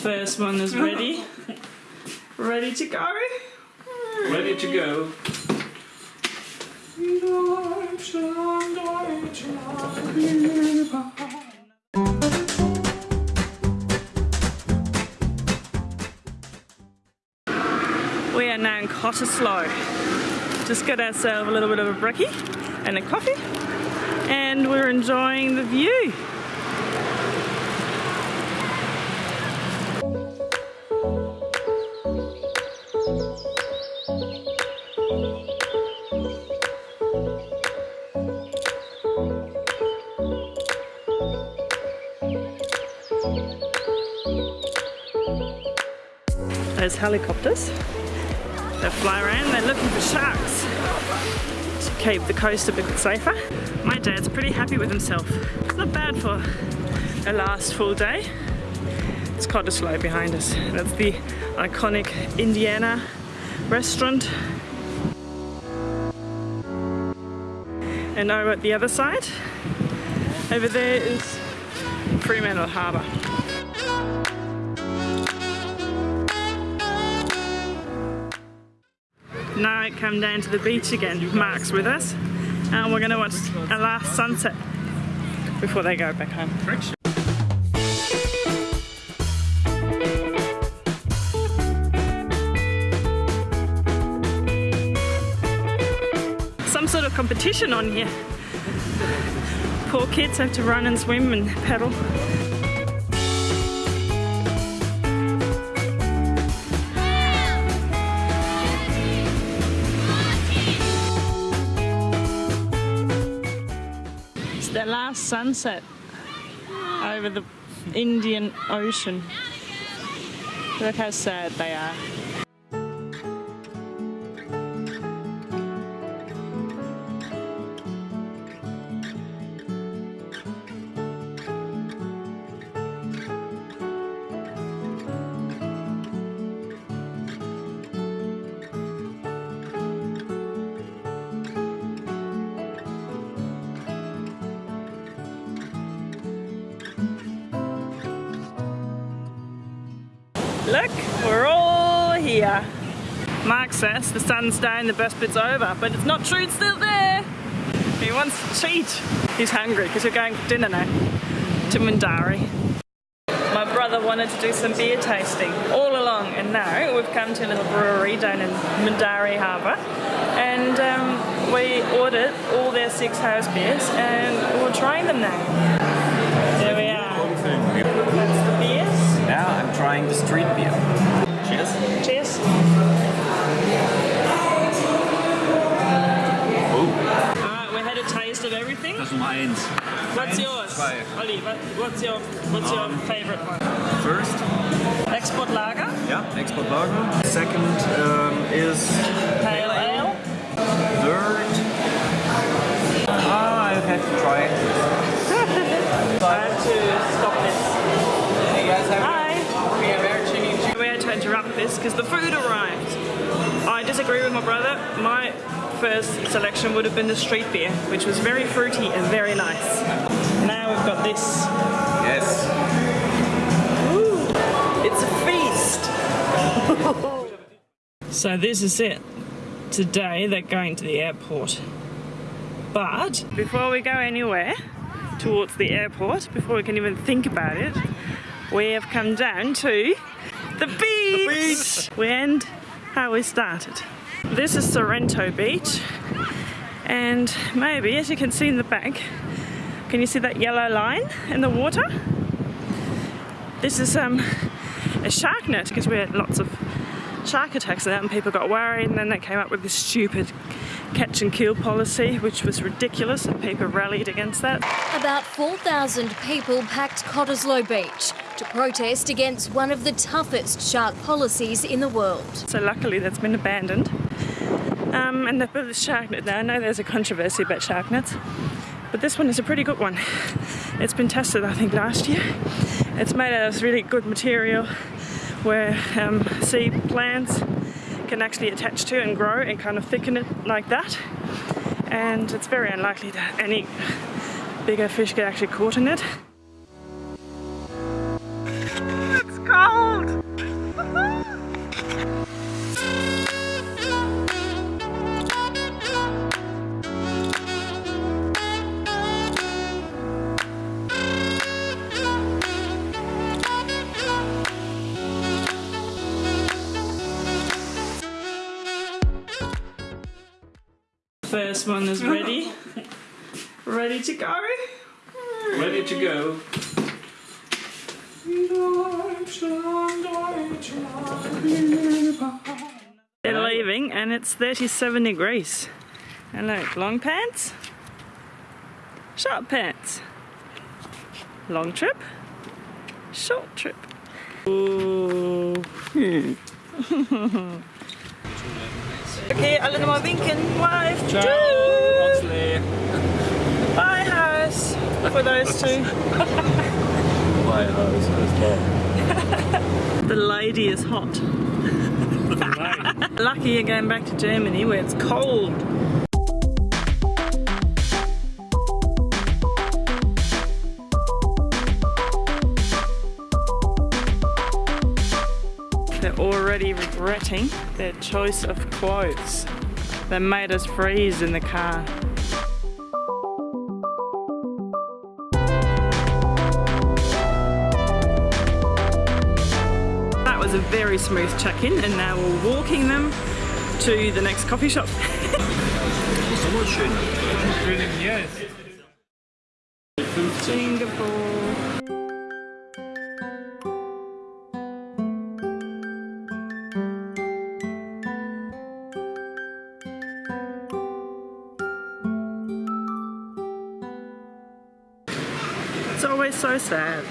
First one is ready. ready to go. Ready to go. We are now in Cottesloe. Just got ourselves a little bit of a brekkie and a coffee and we're enjoying the view. Those helicopters they fly around, they're looking for sharks to keep the coast a bit safer. My dad's pretty happy with himself. It's not bad for a last full day. It's Cottesloe behind us. That's the iconic Indiana restaurant. And over at the other side, over there is Fremantle Harbour. Now I come down to the beach again. Mark's with us. And we're going to watch a last sunset before they go back home. Some sort of competition on here. Poor kids have to run and swim and paddle. It's the last sunset over the Indian Ocean. Look how sad they are. Look, we're all here. Mark says the sun's down, the best bit's over, but it's not true, it's still there. He wants to cheat. He's hungry because we're going for dinner now to Mindarie. My brother wanted to do some beer tasting all along and now we've come to a little brewery down in Mindarie Harbour and um, we ordered all their six house beers and we're trying them now. There we trying the street beer. Cheers. Cheers. Oh, Alright, we had a taste of everything. das Nummer eins. What's yours? Zwei. Ollie, what, what's your what's your Um, favorite one? First, Export lager, yeah, export lager. Second um, is this because the food arrived. I disagree with my brother. My first selection would have been the street beer, which was very fruity and very nice. Now we've got this. Yes. Ooh, it's a feast. so this is it. Today they're going to the airport. But before we go anywhere towards the airport, before we can even think about it, we have come down to the beach. beach. We end how we started. This is Sorrento Beach, and maybe, as you can see in the back, can you see that yellow line in the water? This is um, a shark net because we had lots of shark attacks and and people got worried and then they came up with this stupid catch and kill policy which was ridiculous and people rallied against that. About 4,000 people packed Cottesloe Beach to protest against one of the toughest shark policies in the world. So luckily that's been abandoned. Um, and built this shark net now. I know there's a controversy about shark nets, but this one is a pretty good one. It's been tested I think last year. It's made out of this really good material where um, sea plants can actually attach to and grow and kind of thicken it like that. And it's very unlikely that any bigger fish get actually caught in it. First one is ready. ready to go. Ready to go. They're leaving and it's 37 degrees. And look, long pants, short pants. Long trip, short trip. Ooh. okay, alle nochmal winken. Wave. Tschüss. Bye, house. For those two. Bye, house. The lady is hot. Lucky you're going back to Germany where it's cold. They're already regretting their choice of clothes. They made us freeze in the car. That was a very smooth check-in and now we're walking them to the next coffee shop. Singapore. It's always so sad.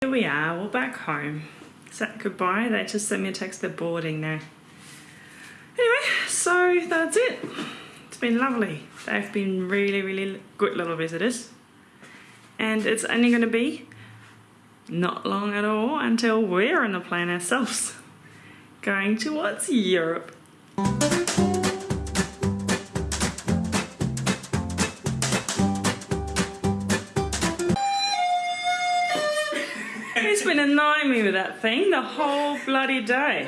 Here we are, we're back home. Said goodbye. They just sent me a text they're boarding now. Anyway, so that's it. It's been lovely. They've been really, really good little visitors. And it's only going to be not long at all until we're on the plane ourselves. Going towards Europe. That thing the whole bloody day.